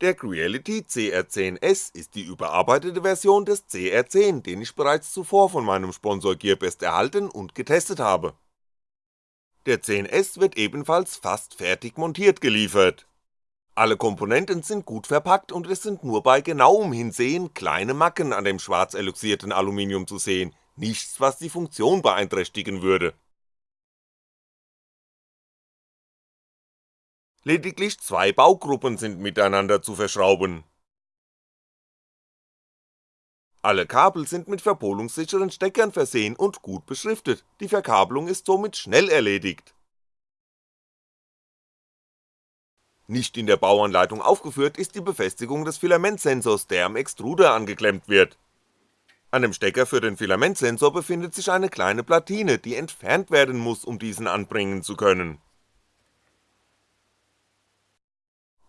Der Creality CR10S ist die überarbeitete Version des CR10, den ich bereits zuvor von meinem Sponsor Gearbest erhalten und getestet habe. Der 10S wird ebenfalls fast fertig montiert geliefert. Alle Komponenten sind gut verpackt und es sind nur bei genauem Hinsehen kleine Macken an dem schwarz eloxierten Aluminium zu sehen, nichts was die Funktion beeinträchtigen würde Lediglich zwei Baugruppen sind miteinander zu verschrauben. Alle Kabel sind mit verpolungssicheren Steckern versehen und gut beschriftet, die Verkabelung ist somit schnell erledigt. Nicht in der Bauanleitung aufgeführt ist die Befestigung des Filamentsensors, der am Extruder angeklemmt wird. An dem Stecker für den Filamentsensor befindet sich eine kleine Platine, die entfernt werden muss, um diesen anbringen zu können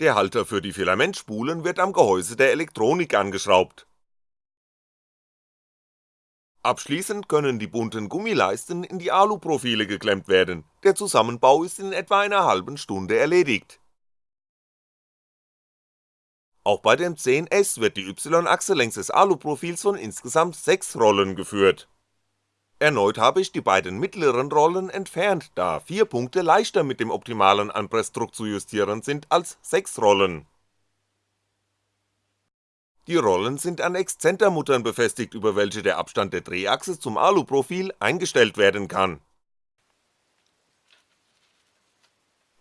Der Halter für die Filamentspulen wird am Gehäuse der Elektronik angeschraubt. Abschließend können die bunten Gummileisten in die Aluprofile geklemmt werden, der Zusammenbau ist in etwa einer halben Stunde erledigt. Auch bei dem 10S wird die Y-Achse längs des Aluprofils von insgesamt 6 Rollen geführt Erneut habe ich die beiden mittleren Rollen entfernt, da 4 Punkte leichter mit dem optimalen Anpressdruck zu justieren sind als 6 Rollen. Die Rollen sind an Exzentermuttern befestigt, über welche der Abstand der Drehachse zum Aluprofil eingestellt werden kann.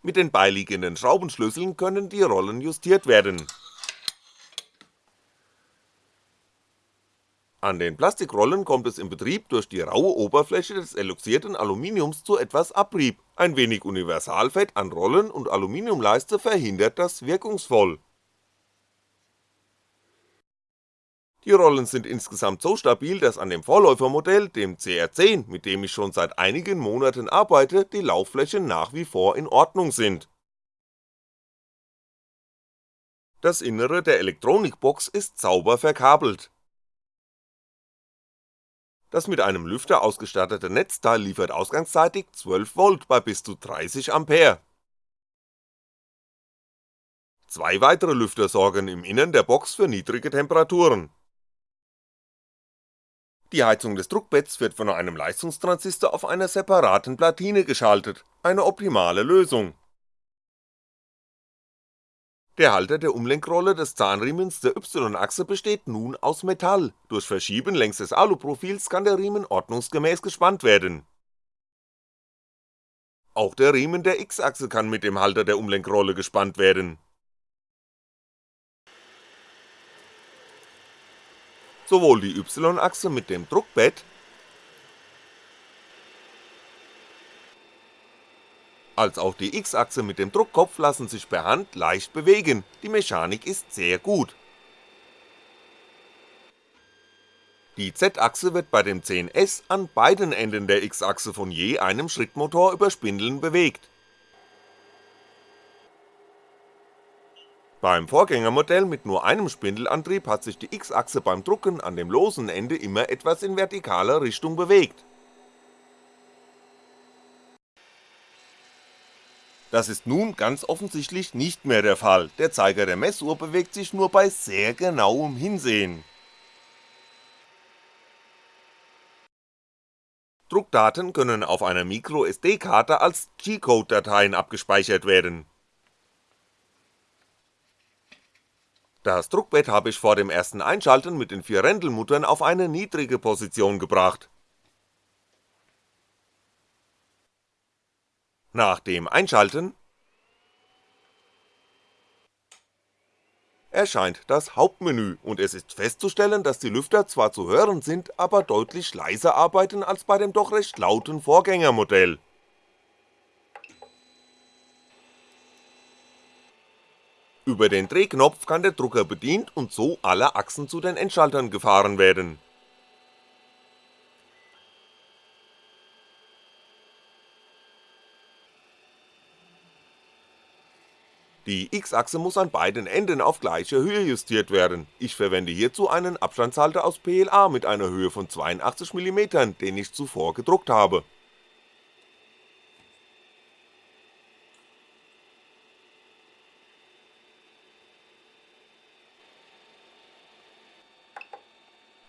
Mit den beiliegenden Schraubenschlüsseln können die Rollen justiert werden An den Plastikrollen kommt es im Betrieb durch die raue Oberfläche des eloxierten Aluminiums zu etwas Abrieb, ein wenig Universalfett an Rollen und Aluminiumleiste verhindert das wirkungsvoll. Die Rollen sind insgesamt so stabil, dass an dem Vorläufermodell, dem CR10, mit dem ich schon seit einigen Monaten arbeite, die Laufflächen nach wie vor in Ordnung sind. Das Innere der Elektronikbox ist sauber verkabelt das mit einem Lüfter ausgestattete Netzteil liefert ausgangsseitig 12V bei bis zu 30A. Zwei weitere Lüfter sorgen im Innern der Box für niedrige Temperaturen. Die Heizung des Druckbetts wird von einem Leistungstransistor auf einer separaten Platine geschaltet, eine optimale Lösung der Halter der Umlenkrolle des Zahnriemens der Y-Achse besteht nun aus Metall, durch Verschieben längs des Aluprofils kann der Riemen ordnungsgemäß gespannt werden. Auch der Riemen der X-Achse kann mit dem Halter der Umlenkrolle gespannt werden. Sowohl die Y-Achse mit dem Druckbett als auch die X-Achse mit dem Druckkopf lassen sich per Hand leicht bewegen, die Mechanik ist sehr gut. Die Z-Achse wird bei dem 10S an beiden Enden der X-Achse von je einem Schrittmotor über Spindeln bewegt. Beim Vorgängermodell mit nur einem Spindelantrieb hat sich die X-Achse beim Drucken an dem losen Ende immer etwas in vertikaler Richtung bewegt Das ist nun ganz offensichtlich nicht mehr der Fall, der Zeiger der Messuhr bewegt sich nur bei sehr genauem Hinsehen. Druckdaten können auf einer MicroSD-Karte als G-Code-Dateien abgespeichert werden. Das Druckbett habe ich vor dem ersten Einschalten mit den vier Rändelmuttern auf eine niedrige Position gebracht Nach dem Einschalten erscheint das Hauptmenü und es ist festzustellen, dass die Lüfter zwar zu hören sind, aber deutlich leiser arbeiten als bei dem doch recht lauten Vorgängermodell. Über den Drehknopf kann der Drucker bedient und so alle Achsen zu den Endschaltern gefahren werden Die X-Achse muss an beiden Enden auf gleiche Höhe justiert werden, ich verwende hierzu einen Abstandshalter aus PLA mit einer Höhe von 82mm, den ich zuvor gedruckt habe.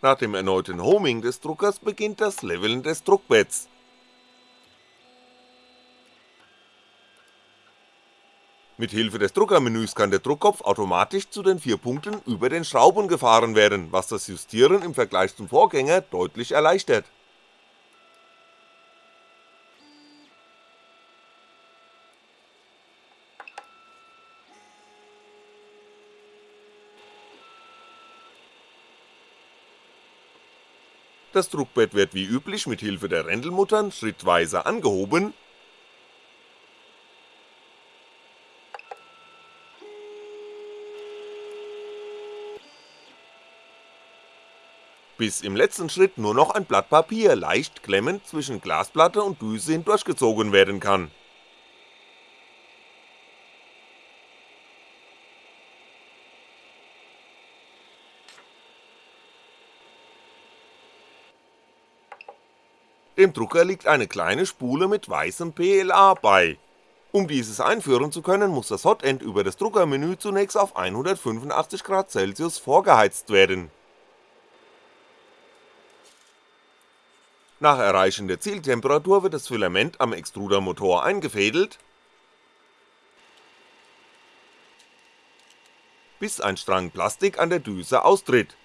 Nach dem erneuten Homing des Druckers beginnt das Leveln des Druckbetts Mit Hilfe des Druckermenüs kann der Druckkopf automatisch zu den vier Punkten über den Schrauben gefahren werden, was das Justieren im Vergleich zum Vorgänger deutlich erleichtert. Das Druckbett wird wie üblich mit Hilfe der Rändelmuttern schrittweise angehoben bis im letzten Schritt nur noch ein Blatt Papier leicht klemmend zwischen Glasplatte und Düse hindurchgezogen werden kann Dem Drucker liegt eine kleine Spule mit weißem PLA bei. Um dieses einführen zu können, muss das Hotend über das Druckermenü zunächst auf 185°C vorgeheizt werden. Nach Erreichen der Zieltemperatur wird das Filament am Extrudermotor eingefädelt, bis ein Strang Plastik an der Düse austritt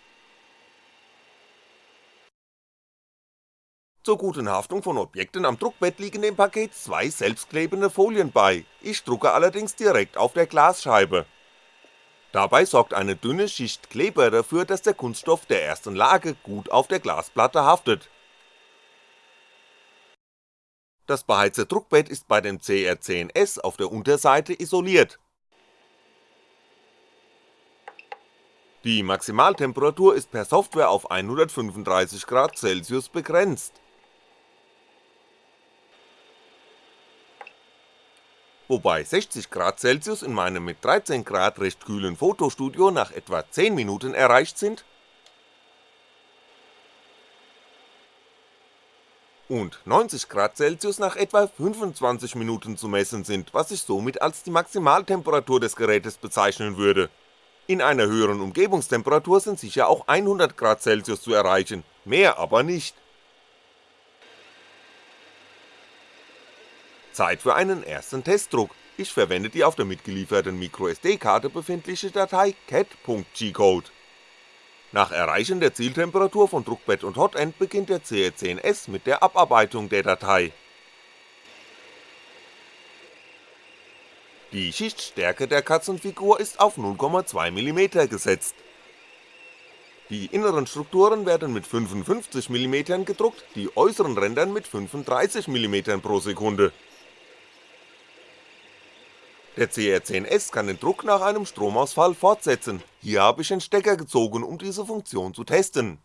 Zur guten Haftung von Objekten am Druckbett liegen dem Paket zwei selbstklebende Folien bei, ich drucke allerdings direkt auf der Glasscheibe. Dabei sorgt eine dünne Schicht Kleber dafür, dass der Kunststoff der ersten Lage gut auf der Glasplatte haftet. Das beheizte Druckbett ist bei dem CR10S auf der Unterseite isoliert. Die Maximaltemperatur ist per Software auf 135°C begrenzt wobei 60°C in meinem mit 13° recht kühlen Fotostudio nach etwa 10 Minuten erreicht sind und 90°C nach etwa 25 Minuten zu messen sind, was ich somit als die Maximaltemperatur des Gerätes bezeichnen würde. In einer höheren Umgebungstemperatur sind sicher auch 100°C zu erreichen, mehr aber nicht Zeit für einen ersten Testdruck, ich verwende die auf der mitgelieferten MicroSD-Karte befindliche Datei cat.gcode. Nach Erreichen der Zieltemperatur von Druckbett und Hotend beginnt der CR10S mit der Abarbeitung der Datei. Die Schichtstärke der Katzenfigur ist auf 0,2mm gesetzt. Die inneren Strukturen werden mit 55mm gedruckt, die äußeren Ränder mit 35mm pro Sekunde der CR10S kann den Druck nach einem Stromausfall fortsetzen, hier habe ich den Stecker gezogen, um diese Funktion zu testen.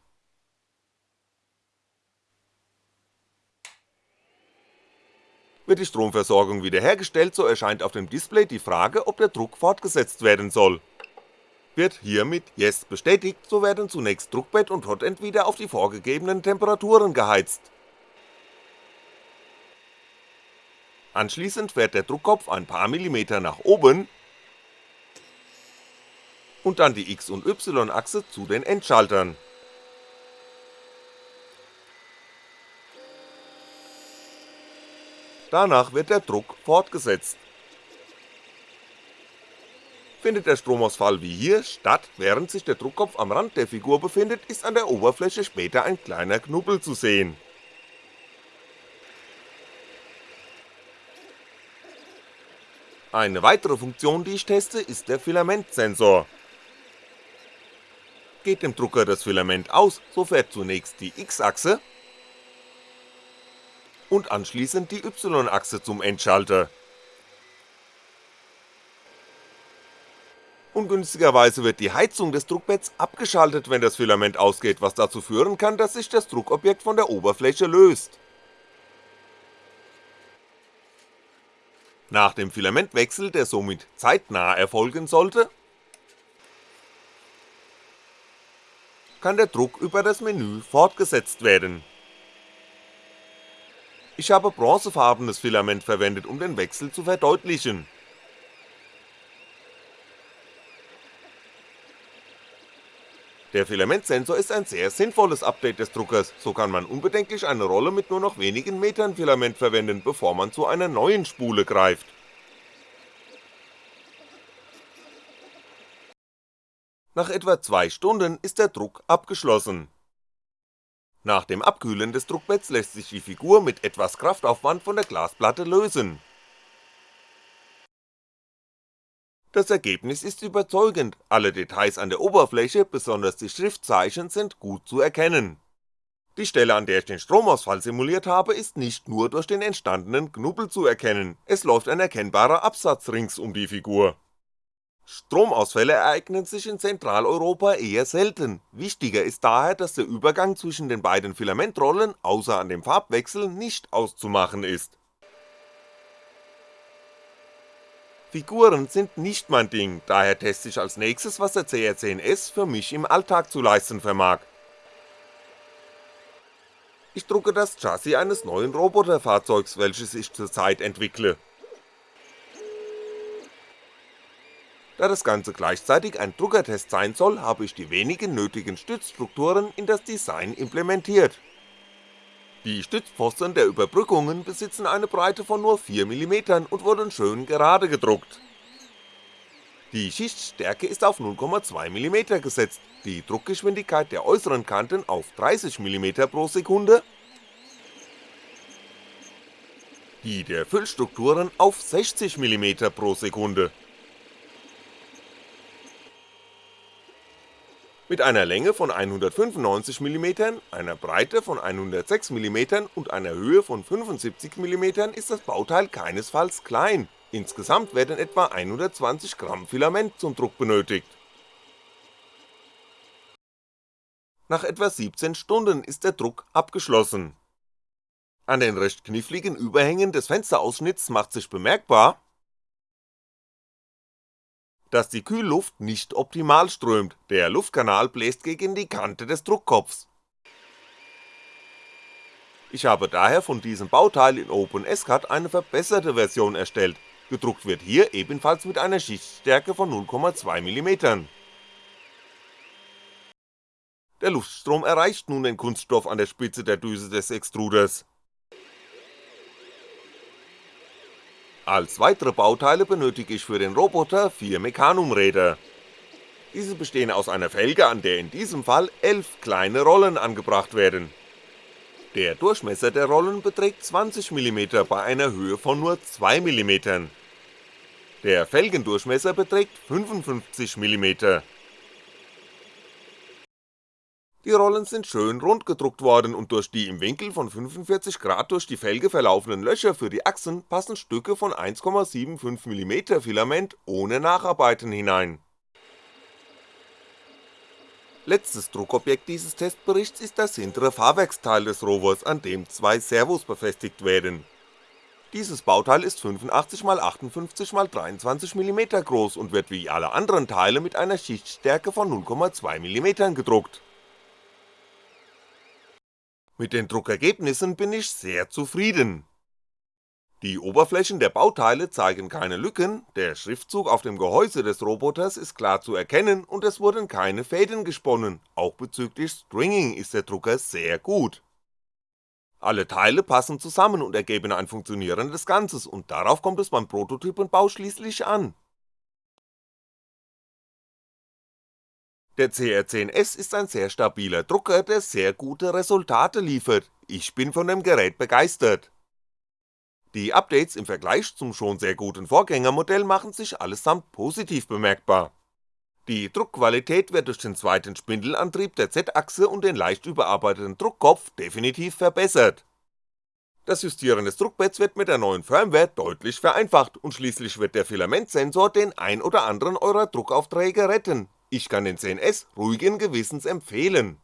Wird die Stromversorgung wiederhergestellt, so erscheint auf dem Display die Frage, ob der Druck fortgesetzt werden soll. Wird hier mit Yes bestätigt, so werden zunächst Druckbett und Hotend wieder auf die vorgegebenen Temperaturen geheizt Anschließend fährt der Druckkopf ein paar Millimeter nach oben und dann die X- und Y-Achse zu den Endschaltern. Danach wird der Druck fortgesetzt. Findet der Stromausfall wie hier statt, während sich der Druckkopf am Rand der Figur befindet, ist an der Oberfläche später ein kleiner Knubbel zu sehen Eine weitere Funktion, die ich teste, ist der Filamentsensor. Geht dem Drucker das Filament aus, so fährt zunächst die X-Achse und anschließend die Y-Achse zum Endschalter. Ungünstigerweise wird die Heizung des Druckbetts abgeschaltet, wenn das Filament ausgeht, was dazu führen kann, dass sich das Druckobjekt von der Oberfläche löst Nach dem Filamentwechsel, der somit zeitnah erfolgen sollte, kann der Druck über das Menü fortgesetzt werden. Ich habe bronzefarbenes Filament verwendet, um den Wechsel zu verdeutlichen. Der Filamentsensor ist ein sehr sinnvolles Update des Druckers, so kann man unbedenklich eine Rolle mit nur noch wenigen Metern Filament verwenden, bevor man zu einer neuen Spule greift. Nach etwa 2 Stunden ist der Druck abgeschlossen. Nach dem Abkühlen des Druckbetts lässt sich die Figur mit etwas Kraftaufwand von der Glasplatte lösen Das Ergebnis ist überzeugend, alle Details an der Oberfläche, besonders die Schriftzeichen sind gut zu erkennen. Die Stelle an der ich den Stromausfall simuliert habe ist nicht nur durch den entstandenen Knubbel zu erkennen, es läuft ein erkennbarer Absatz rings um die Figur. Stromausfälle ereignen sich in Zentraleuropa eher selten, wichtiger ist daher, dass der Übergang zwischen den beiden Filamentrollen außer an dem Farbwechsel nicht auszumachen ist Figuren sind nicht mein Ding, daher teste ich als nächstes was der CR10S für mich im Alltag zu leisten vermag. Ich drucke das Chassis eines neuen Roboterfahrzeugs, welches ich zurzeit entwickle. Da das Ganze gleichzeitig ein Druckertest sein soll, habe ich die wenigen nötigen Stützstrukturen in das Design implementiert die Stützpfosten der Überbrückungen besitzen eine Breite von nur 4mm und wurden schön gerade gedruckt. Die Schichtstärke ist auf 0,2mm gesetzt, die Druckgeschwindigkeit der äußeren Kanten auf 30mm pro Sekunde, die der Füllstrukturen auf 60mm pro Sekunde Mit einer Länge von 195mm, einer Breite von 106mm und einer Höhe von 75mm ist das Bauteil keinesfalls klein, insgesamt werden etwa 120 Gramm Filament zum Druck benötigt. Nach etwa 17 Stunden ist der Druck abgeschlossen. An den recht kniffligen Überhängen des Fensterausschnitts macht sich bemerkbar, dass die Kühlluft nicht optimal strömt, der Luftkanal bläst gegen die Kante des Druckkopfs. Ich habe daher von diesem Bauteil in OpenSCAD eine verbesserte Version erstellt, gedruckt wird hier ebenfalls mit einer Schichtstärke von 0,2mm. Der Luftstrom erreicht nun den Kunststoff an der Spitze der Düse des Extruders, Als weitere Bauteile benötige ich für den Roboter vier Mechanumräder. Diese bestehen aus einer Felge, an der in diesem Fall 11 kleine Rollen angebracht werden. Der Durchmesser der Rollen beträgt 20mm bei einer Höhe von nur 2mm. Der Felgendurchmesser beträgt 55mm die Rollen sind schön rund gedruckt worden und durch die im Winkel von 45 Grad durch die Felge verlaufenden Löcher für die Achsen passen Stücke von 1,75mm Filament ohne Nacharbeiten hinein. Letztes Druckobjekt dieses Testberichts ist das hintere Fahrwerksteil des Rovers, an dem zwei Servos befestigt werden. Dieses Bauteil ist 85x58x23mm groß und wird wie alle anderen Teile mit einer Schichtstärke von 0,2mm gedruckt mit den Druckergebnissen bin ich sehr zufrieden. Die Oberflächen der Bauteile zeigen keine Lücken, der Schriftzug auf dem Gehäuse des Roboters ist klar zu erkennen und es wurden keine Fäden gesponnen, auch bezüglich Stringing ist der Drucker sehr gut. Alle Teile passen zusammen und ergeben ein funktionierendes Ganzes und darauf kommt es beim Prototypenbau schließlich an Der CR10S ist ein sehr stabiler Drucker, der sehr gute Resultate liefert, ich bin von dem Gerät begeistert. Die Updates im Vergleich zum schon sehr guten Vorgängermodell machen sich allesamt positiv bemerkbar. Die Druckqualität wird durch den zweiten Spindelantrieb der Z-Achse und den leicht überarbeiteten Druckkopf definitiv verbessert. Das Justieren des Druckbetts wird mit der neuen Firmware deutlich vereinfacht und schließlich wird der Filamentsensor den ein oder anderen eurer Druckaufträge retten, ich kann den 10S ruhigen Gewissens empfehlen.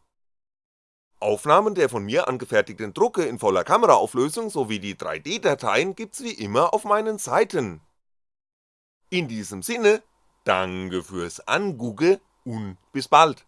Aufnahmen der von mir angefertigten Drucke in voller Kameraauflösung sowie die 3D-Dateien gibt's wie immer auf meinen Seiten. In diesem Sinne, danke fürs Angugge und bis bald.